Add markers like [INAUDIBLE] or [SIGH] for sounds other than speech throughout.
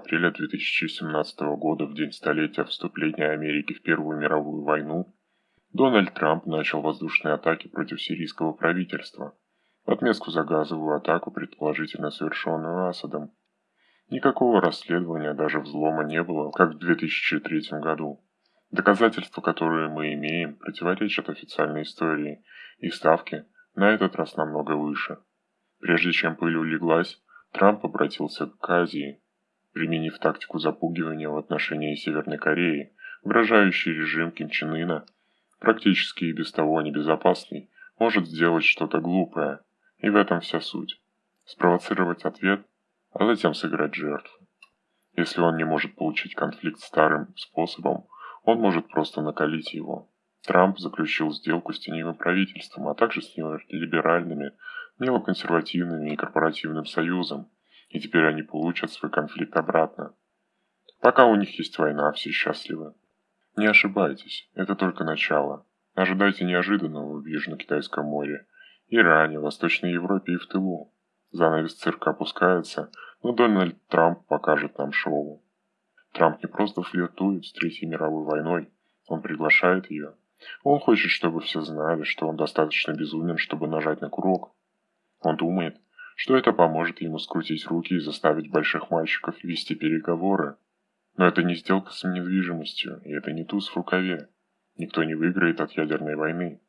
анонимы. 6 апреля 2017 года, в день столетия вступления Америки в Первую мировую войну, Дональд Трамп начал воздушные атаки против сирийского правительства, в отместку за газовую атаку, предположительно совершенную Асадом. Никакого расследования, даже взлома не было, как в 2003 году. Доказательства, которые мы имеем, противоречат официальной истории, и ставки на этот раз намного выше. Прежде чем пыль улеглась, Трамп обратился к Азии, применив тактику запугивания в отношении Северной Кореи, угрожающий режим Ким Чен Ына, практически и без того небезопасный, может сделать что-то глупое, и в этом вся суть. Спровоцировать ответ, а затем сыграть жертву. Если он не может получить конфликт старым способом, он может просто накалить его. Трамп заключил сделку с теневым правительством, а также с либеральными, неоконсервативными и корпоративным союзом, и теперь они получат свой конфликт обратно. Пока у них есть война, все счастливы. Не ошибайтесь, это только начало. Ожидайте неожиданного в Южно-Китайском море, Иране, Восточной Европе и в тылу. Занавес цирка опускается, но Дональд Трамп покажет нам шоу. Трамп не просто флиртует с Третьей мировой войной, он приглашает ее. Он хочет, чтобы все знали, что он достаточно безумен, чтобы нажать на курок. Он думает, что это поможет ему скрутить руки и заставить больших мальчиков вести переговоры. Но это не сделка с недвижимостью, и это не туз в рукаве. Никто не выиграет от ядерной войны.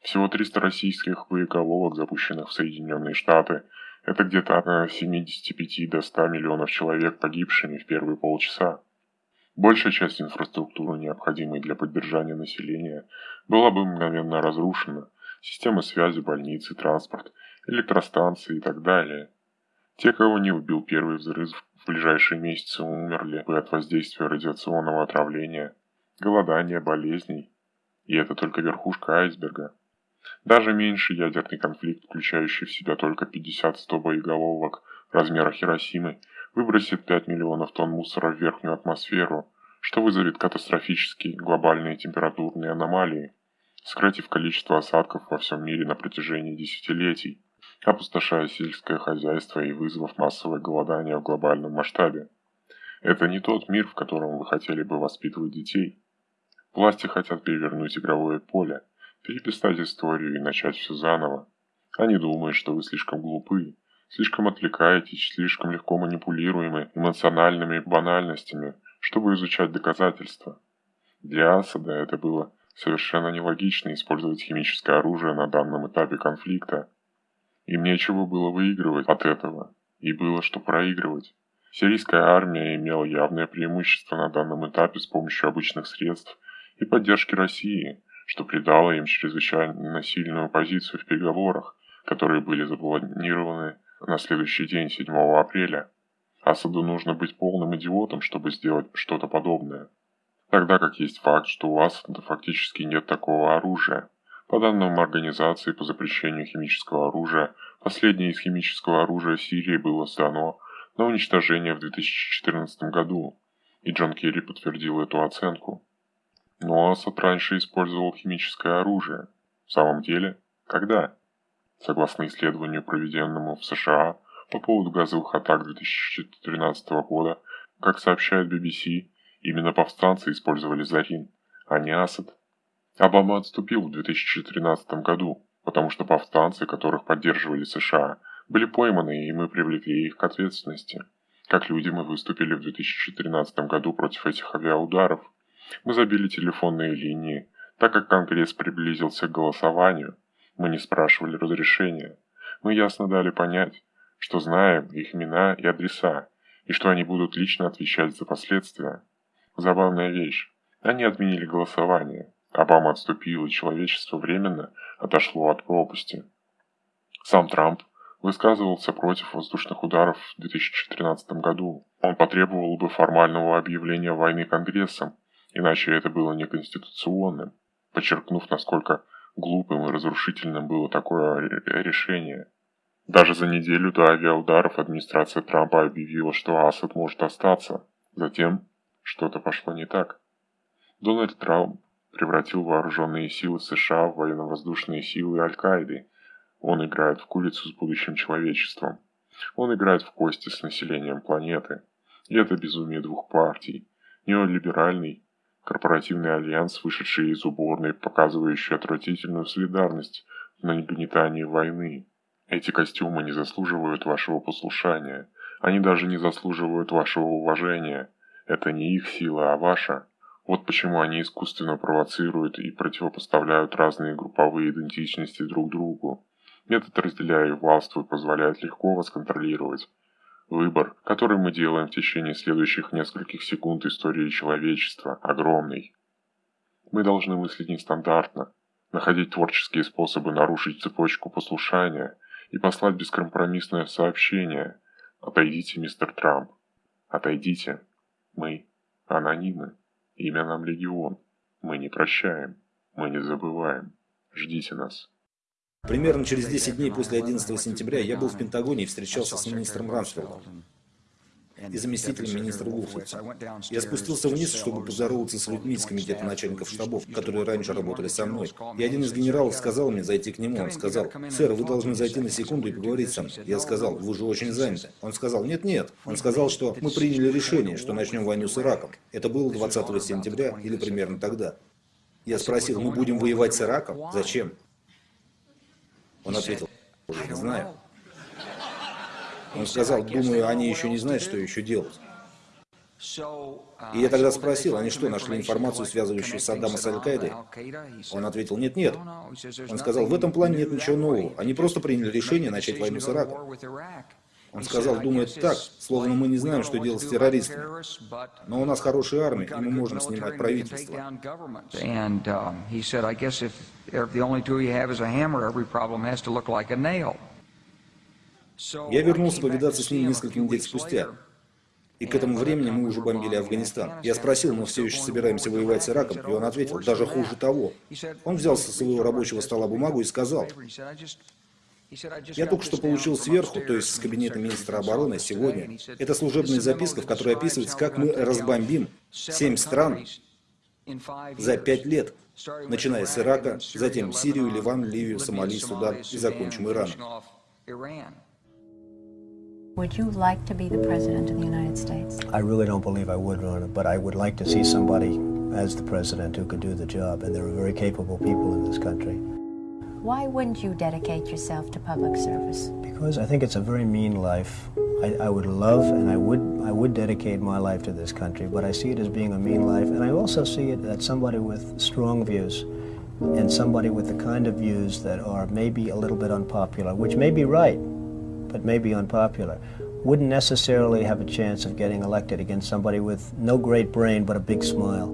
Всего 300 российских боеголовок, запущенных в Соединенные Штаты, это где-то от 75 до 100 миллионов человек погибшими в первые полчаса. Большая часть инфраструктуры, необходимой для поддержания населения, была бы мгновенно разрушена. Системы связи, больницы, транспорт, электростанции и так далее. Те, кого не убил первый взрыв, в ближайшие месяцы умерли бы от воздействия радиационного отравления, голодания, болезней. И это только верхушка айсберга. Даже меньший ядерный конфликт, включающий в себя только 50-100 боеголовок размера Хиросимы, выбросит 5 миллионов тонн мусора в верхнюю атмосферу, что вызовет катастрофические глобальные температурные аномалии, сократив количество осадков во всем мире на протяжении десятилетий, опустошая сельское хозяйство и вызвав массовое голодание в глобальном масштабе. Это не тот мир, в котором вы хотели бы воспитывать детей. Власти хотят перевернуть игровое поле, переписать историю и начать все заново. Они думают, что вы слишком глупы, слишком отвлекаетесь, слишком легко манипулируемы эмоциональными банальностями, чтобы изучать доказательства. Для Асада это было совершенно нелогично использовать химическое оружие на данном этапе конфликта. Им нечего было выигрывать от этого, и было что проигрывать. Сирийская армия имела явное преимущество на данном этапе с помощью обычных средств и поддержки России, что придало им чрезвычайно сильную позицию в переговорах, которые были запланированы на следующий день, 7 апреля. Асаду нужно быть полным идиотом, чтобы сделать что-то подобное. Тогда как есть факт, что у Асада фактически нет такого оружия. По данным Организации по запрещению химического оружия, последнее из химического оружия Сирии было сдано на уничтожение в 2014 году, и Джон Керри подтвердил эту оценку. Но Асад раньше использовал химическое оружие. В самом деле, когда? Согласно исследованию, проведенному в США по поводу газовых атак 2013 года, как сообщает BBC, именно повстанцы использовали Зарин, а не Асад. Обама отступил в 2013 году, потому что повстанцы, которых поддерживали США, были пойманы, и мы привлекли их к ответственности. Как люди мы выступили в 2013 году против этих авиаударов. Мы забили телефонные линии, так как Конгресс приблизился к голосованию – мы не спрашивали разрешения. Мы ясно дали понять, что знаем их имена и адреса, и что они будут лично отвечать за последствия. Забавная вещь. Они отменили голосование. Обама отступил, и человечество временно отошло от пропасти. Сам Трамп высказывался против воздушных ударов в 2013 году. Он потребовал бы формального объявления войны Конгрессом, иначе это было неконституционным, подчеркнув, насколько Глупым и разрушительным было такое решение. Даже за неделю до авиаударов администрация Трампа объявила, что Асад может остаться. Затем что-то пошло не так. Дональд Трамп превратил вооруженные силы США в военно-воздушные силы Аль-Каиды. Он играет в курицу с будущим человечеством. Он играет в кости с населением планеты. И это безумие двух партий. Неолиберальный, корпоративный альянс, вышедший из уборной, показывающий отвратительную солидарность в нагнетании войны. Эти костюмы не заслуживают вашего послушания. Они даже не заслуживают вашего уважения. Это не их сила, а ваша. Вот почему они искусственно провоцируют и противопоставляют разные групповые идентичности друг другу. Метод «разделяя и властвуй» позволяет легко вас контролировать. Выбор, который мы делаем в течение следующих нескольких секунд истории человечества, огромный. Мы должны мыслить нестандартно, находить творческие способы нарушить цепочку послушания и послать бескомпромиссное сообщение «Отойдите, мистер Трамп, отойдите, мы анонимы». Имя нам Легион. Мы не прощаем. Мы не забываем. Ждите нас. Примерно через 10 дней после 11 сентября я был в Пентагоне и встречался с министром Рамсфелдом и заместителем министра Гуфлица. Я спустился вниз, чтобы поздороваться с людьми из комитета начальников штабов, которые раньше работали со мной. И один из генералов сказал мне зайти к нему. Он сказал, «Сэр, вы должны зайти на секунду и поговорить со мной». Я сказал, «Вы же очень заняты». Он сказал, «Нет-нет». Он сказал, что мы приняли решение, что начнем войну с Ираком. Это было 20 сентября или примерно тогда. Я спросил, мы будем воевать с Ираком? Зачем? Он ответил, не знаю. Он сказал, думаю, они еще не знают, что еще делать. И я тогда спросил, они что, нашли информацию, связывающую Саддама с Аль-Каидой? Он ответил, нет, нет. Он сказал, в этом плане нет ничего нового. Они просто приняли решение начать войну с Ираком. Он сказал, думает так, словно мы не знаем, что делать с террористами. Но у нас хорошая армия, и мы можем снимать правительство. Я вернулся повидаться с ним несколько недель спустя. И к этому времени мы уже бомбили Афганистан. Я спросил, мы все еще собираемся воевать с Ираком, и он ответил, даже хуже того. Он взял со своего рабочего стола бумагу и сказал, я только что получил сверху, то есть с кабинета министра обороны, сегодня. Это служебная записка, в которой описывается, как мы разбомбим семь стран за пять лет, начиная с Ирака, затем Сирию, Ливан, Ливию, Сомали, Судан и закончим Ираном. Would you like to be the President of the United States? I really don't believe I would run it, but I would like to see somebody as the President who could do the job, and there are very capable people in this country. Why wouldn't you dedicate yourself to public service? Because I think it's a very mean life. I, I, would love and I would I would dedicate my life to this country, but I see it as being a mean life, and I also see it as somebody with strong views and somebody with the kind of views that are maybe a little bit unpopular, which may be right, but may be unpopular, wouldn't necessarily have a chance of getting elected against somebody with no great brain but a big smile.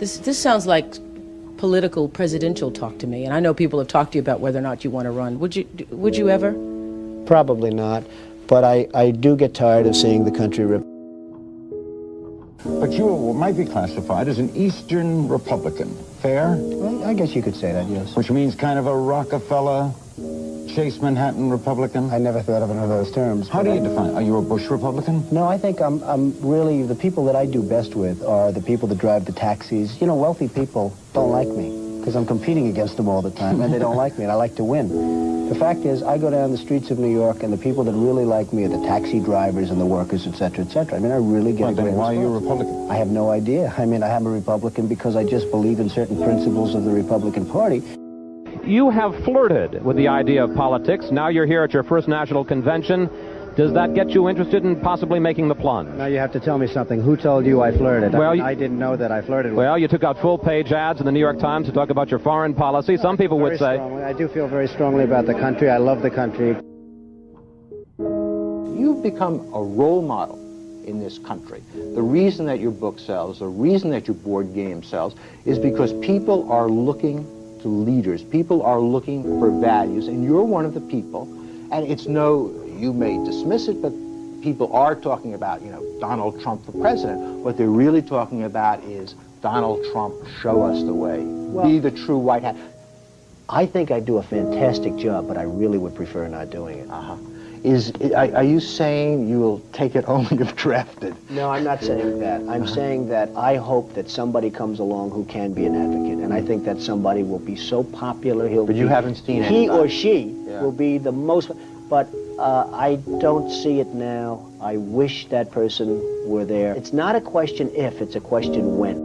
This, this sounds like political presidential talk to me, and I know people have talked to you about whether or not you want to run. Would you, would you ever? Probably not, but I, I do get tired of seeing the country rip. But you might be classified as an Eastern Republican. Fair? Well, I guess you could say that, yes. Which means kind of a Rockefeller, Chase Manhattan Republican? I never thought of it in those terms. How do you define? Are you a Bush Republican? No, I think I'm, I'm really, the people that I do best with are the people that drive the taxis. You know, wealthy people don't like me because I'm competing against them all the time and they don't [LAUGHS] like me and I like to win. The fact is, I go down the streets of New York and the people that really like me are the taxi drivers and the workers, etc., etc. I mean, I really get well, a great then why response. are you a Republican? I have no idea. I mean, I am a Republican because I just believe in certain principles of the Republican Party. You have flirted with the idea of politics. Now you're here at your first national convention. Does that get you interested in possibly making the plunge? Now you have to tell me something. Who told you I flirted? Well, I, I didn't know that I flirted. With well, you took out full-page ads in the New York Times to talk about your foreign policy. Some people very would say... Strongly. I do feel very strongly about the country. I love the country. You've become a role model in this country. The reason that your book sells, the reason that your board game sells, is because people are looking to leaders. People are looking for values, and you're one of the people. And it's no, you may dismiss it, but people are talking about, you know, Donald Trump for president. What they're really talking about is Donald Trump, show us the way. Well, Be the true white hat. I think I do a fantastic job, but I really would prefer not doing it. Uh-huh. Is, are, are you saying you will take it [LAUGHS] only if drafted? No, I'm not saying that. I'm saying that I hope that somebody comes along who can be an advocate, and I think that somebody will be so popular he'll. But you be- haven't seen He anybody. or she Yeah. will be the most. But uh, I don't see it now. I wish that person were there. It's not a question if; it's a question when.